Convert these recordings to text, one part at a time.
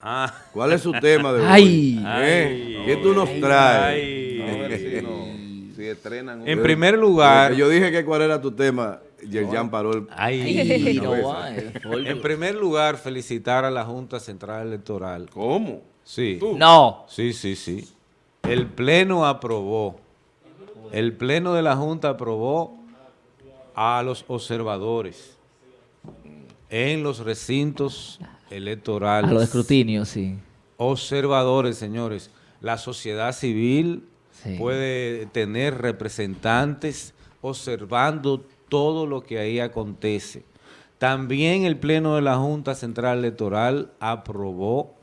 Ah. ¿Cuál es su tema de hoy? Ay. ¿Eh? ¿Qué tú nos traes? Ay. A ver si, no- si estrenan un- En primer lugar, Yo dije que cuál era tu tema. Yerjan paró el... ay, no en primer lugar, felicitar a la Junta Central Electoral. ¿Cómo? Sí, No. sí, sí, sí. El Pleno aprobó, el Pleno de la Junta aprobó a los observadores en los recintos electorales. A los escrutinios, sí. observadores, señores. La sociedad civil Sí. puede tener representantes observando todo lo que ahí acontece. También el Pleno de la Junta Central Electoral aprobó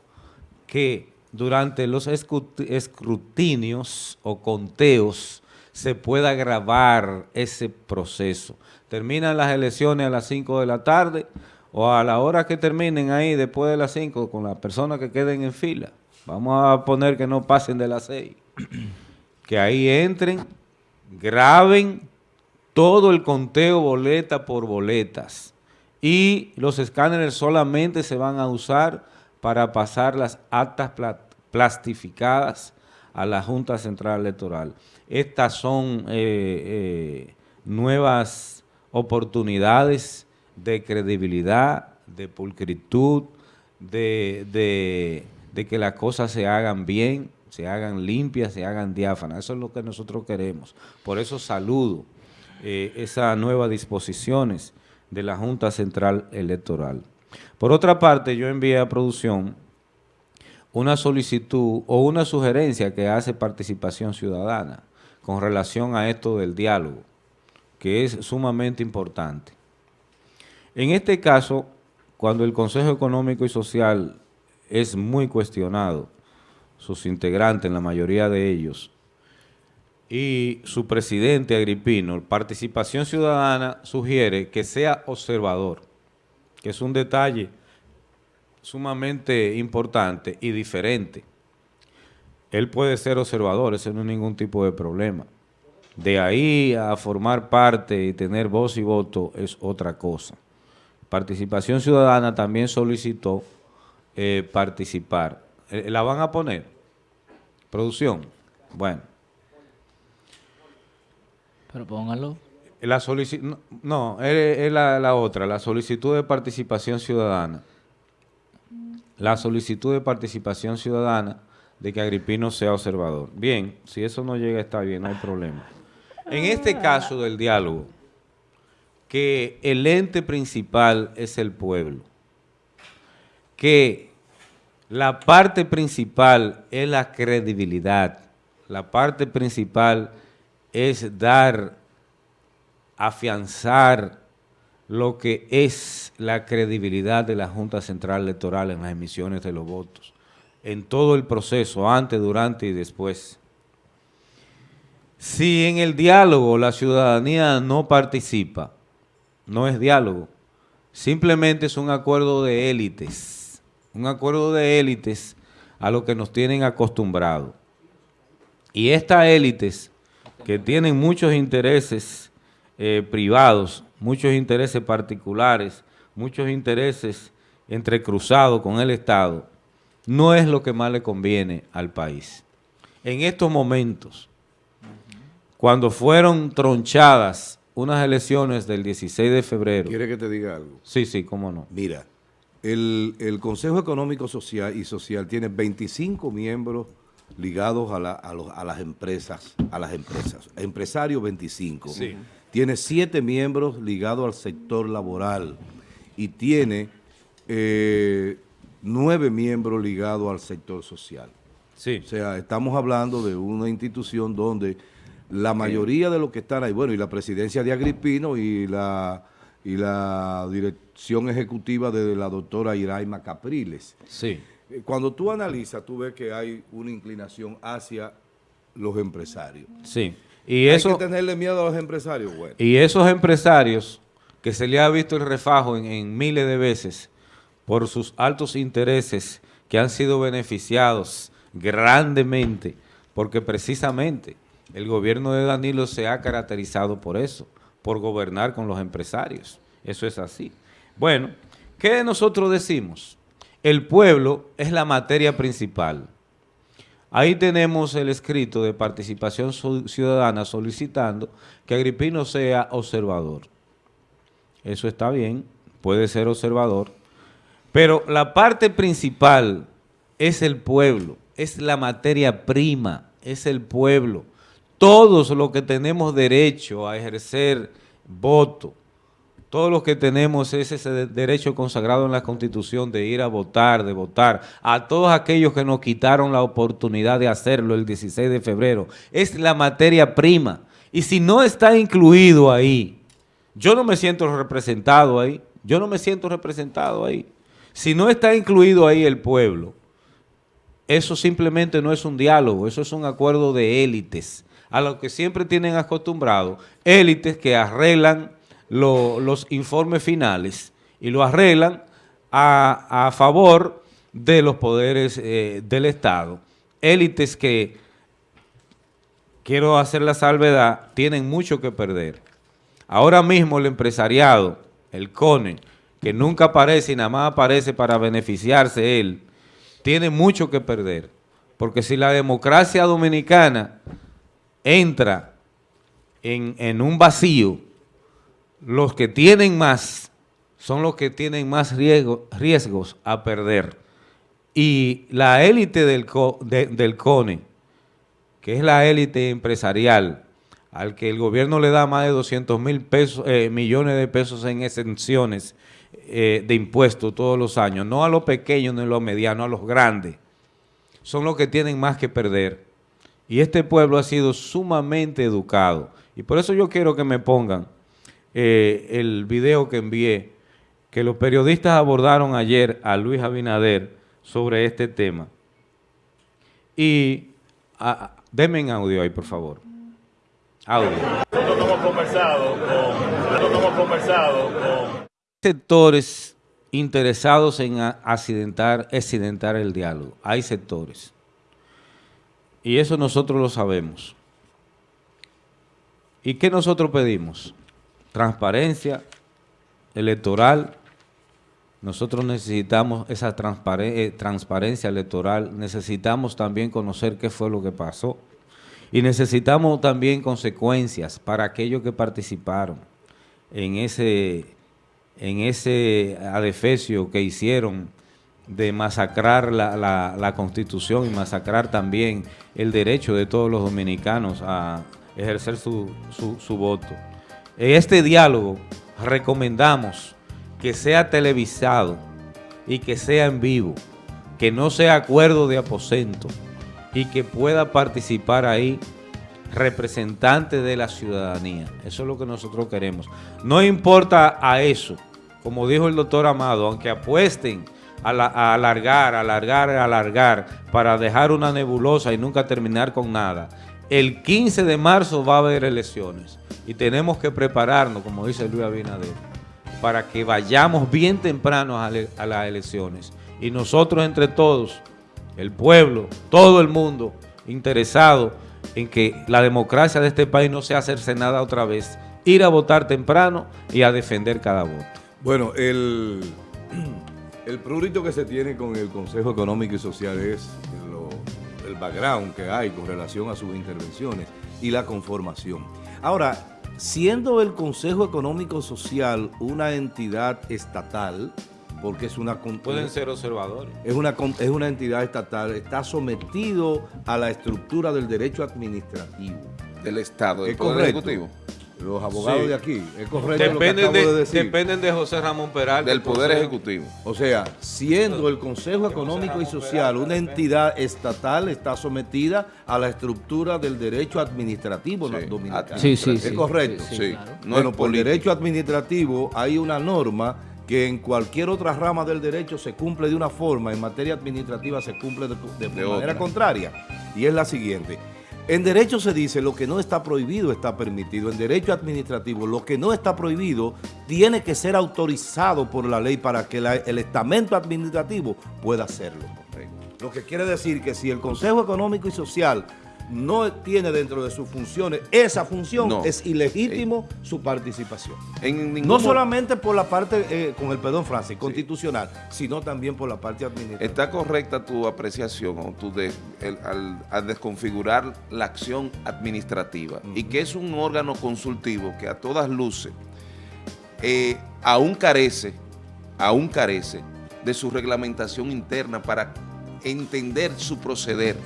que durante los escrutinios o conteos se pueda grabar ese proceso. Terminan las elecciones a las 5 de la tarde o a la hora que terminen ahí después de las 5 con las personas que queden en fila. Vamos a poner que no pasen de las 6. que ahí entren, graben todo el conteo boleta por boletas. Y los escáneres solamente se van a usar para pasar las actas pla- plastificadas a la Junta Central Electoral. Estas son eh, eh, nuevas oportunidades de credibilidad, de pulcritud, de, de- que las cosas se hagan bien, se hagan limpias, se hagan diáfanas. Eso es lo que nosotros queremos. Por eso saludo eh, esas nuevas disposiciones de la Junta Central Electoral. Por otra parte, yo envié a producción una solicitud o una sugerencia que hace participación ciudadana con relación a esto del diálogo, que es sumamente importante. En este caso, cuando el Consejo Económico y Social es muy cuestionado, sus integrantes, la mayoría de ellos, y su presidente Agripino, Participación Ciudadana sugiere que sea observador, que es un detalle sumamente importante y diferente. Él puede ser observador, eso no es ningún tipo de problema. De ahí a formar parte y tener voz y voto es otra cosa. Participación Ciudadana también solicitó eh, participar. Eh, ¿La van a poner? ¿Producción? Bueno. Pero póngalo. La solici- no, no, es, es la, la otra, la solicitud de participación ciudadana. La solicitud de participación ciudadana de que Agripino sea observador. Bien, si eso no llega está bien, no hay problema. En este caso del diálogo, que el ente principal es el pueblo, que la parte principal es la credibilidad, la parte principal es dar afianzar lo que es la credibilidad de la Junta Central Electoral en las emisiones de los votos, en todo el proceso, antes, durante y después. Si en el diálogo la ciudadanía no participa, no es diálogo, simplemente es un acuerdo de élites, un acuerdo de élites a lo que nos tienen acostumbrados. Y estas élites que tienen muchos intereses eh, privados, muchos intereses particulares, muchos intereses entrecruzados con el Estado, no es lo que más le conviene al país. En estos momentos, cuando fueron tronchadas unas elecciones del 16 de febrero, ¿Quiere que te diga algo? sí, sí, cómo no, Mira, el, el Consejo Económico Social y Social tiene 25 miembros ligados a, la- a los- a las empresas, a las empresas. Empresarios 25. Sí. Tiene 7 miembros ligados al sector laboral y tiene eh, 9 miembros ligados al sector social. sí, O sea, estamos hablando de una institución donde la mayoría de los que están ahí, bueno, y la presidencia de Agripino y la, y la dirección ejecutiva de la doctora Iraima Capriles. sí, Eh, Cuando tú analizas, tú ves que hay una inclinación hacia los empresarios. sí. Y ¿Hay eso, que tenerle miedo a los empresarios? Bueno, Y esos empresarios que se le ha visto el refajo en, en miles de veces por sus altos intereses que han sido beneficiados grandemente, porque precisamente el gobierno de Danilo se ha caracterizado por eso, por gobernar con los empresarios. Eso es así. Bueno, ¿qué nosotros decimos? el pueblo es la materia principal. Ahí tenemos el escrito de participación ciudadana solicitando que Agripino sea observador. Eso está bien, puede ser observador, pero la parte principal es el pueblo, es la materia prima, es el pueblo. Todos los que tenemos derecho a ejercer voto, todos los que tenemos ese derecho consagrado en la Constitución de ir a votar, de votar, a todos aquellos que nos quitaron la oportunidad de hacerlo el 16 de febrero, es la materia prima. Y si no está incluido ahí, yo no me siento representado ahí, yo no me siento representado ahí. Si no está incluido ahí el pueblo, eso simplemente no es un diálogo, eso es un acuerdo de élites, a lo que siempre tienen acostumbrado, élites que arreglan los informes finales y lo arreglan a, favor de los poderes eh, del Estado. Élites que, quiero hacer la salvedad, tienen mucho que perder. Ahora mismo el empresariado, el CONE, que nunca aparece y nada más aparece para beneficiarse él, tiene mucho que perder. Porque si la democracia dominicana entra en, en un vacío, los que tienen más son los que tienen más riesgos a perder. Y la élite del, del CONE, que es la élite empresarial, al que el gobierno le da más de 200 mil pesos, eh, millones de pesos en exenciones eh, de impuestos todos los años, no a los pequeños ni a los medianos, a los grandes, son los que tienen más que perder. Y este pueblo ha sido sumamente educado. Y por eso yo quiero que me pongan eh, el video que envié, que los periodistas abordaron ayer a Luis Abinader sobre este tema. Y a, denme en audio ahí, por favor. Audio. Nosotros hemos conversado con, hemos conversado con sectores interesados en accidentar, accidentar el diálogo. Hay sectores. Y eso nosotros lo sabemos. ¿Y qué nosotros pedimos? transparencia electoral. Nosotros necesitamos esa eh, transparencia electoral, necesitamos también conocer qué fue lo que pasó y necesitamos también consecuencias para aquellos que participaron en ese, en ese adefesio que hicieron de masacrar la, la, Constitución y masacrar también el derecho de todos los dominicanos a ejercer su, su, su voto. En este diálogo recomendamos que sea televisado y que sea en vivo, que no sea acuerdo de aposento y que pueda participar ahí representantes de la ciudadanía. Eso es lo que nosotros queremos. No importa a eso, como dijo el doctor Amado, aunque apuesten a, a alargar, alargar, alargar, para dejar una nebulosa y nunca terminar con nada, el 15 de marzo va a haber elecciones y tenemos que prepararnos, como dice Luis Abinader, para que vayamos bien temprano a, las elecciones. Y nosotros entre todos, el pueblo, todo el mundo, interesado en que la democracia de este país no sea hacerse nada otra vez, ir a votar temprano y a defender cada voto. Bueno, el, el prurito que se tiene con el Consejo Económico y Social es el background que hay con relación a sus intervenciones y la conformación. Ahora, siendo el Consejo Económico Social una entidad estatal, porque es una... Pueden ser observadores. Es una, es una entidad estatal, está sometido a la estructura del derecho administrativo. Del Estado, del Poder Ejecutivo los abogados de aquí. Es correcto dependen de, decir. Dependen de José Ramón Peral. Del Poder Ejecutivo. O sea, siendo el Consejo Económico y Social una entidad estatal, está sometida a la estructura del derecho administrativo dominicano. Sí, sí, sí. Es correcto. Sí, bueno, por derecho administrativo hay una norma que en cualquier otra rama del derecho se cumple de una forma, en materia administrativa se cumple de, de manera contraria. Y es la siguiente. En derecho se dice lo que no está prohibido está permitido. En derecho administrativo lo que no está prohibido tiene que ser autorizado por la ley para que el estamento administrativo pueda hacerlo. Lo que quiere decir que si el Consejo Económico y Social no tiene dentro de sus funciones esa función, No. es ilegítimo su participación. En ningún No solamente por la parte, eh, con el perdón, Francis, constitucional, sino también por la parte administrativa. Está correcta tu apreciación o tu de- el- al, al desconfigurar la acción administrativa y que es un órgano consultivo que a todas luces eh, aún carece, aún carece de su reglamentación interna para entender su proceder.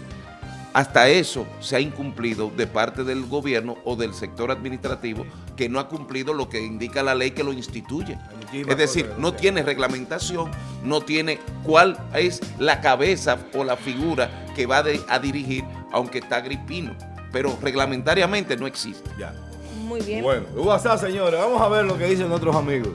Hasta eso se ha incumplido de parte del gobierno o del sector administrativo que no ha cumplido lo que indica la ley que lo instituye. Es decir, no tiene reglamentación, no tiene cuál es la cabeza o la figura que va de- a dirigir, aunque está gripino, pero reglamentariamente no existe. Ya. Muy bien. Bueno, WhatsApp, señores, vamos a ver lo que dicen nuestros amigos.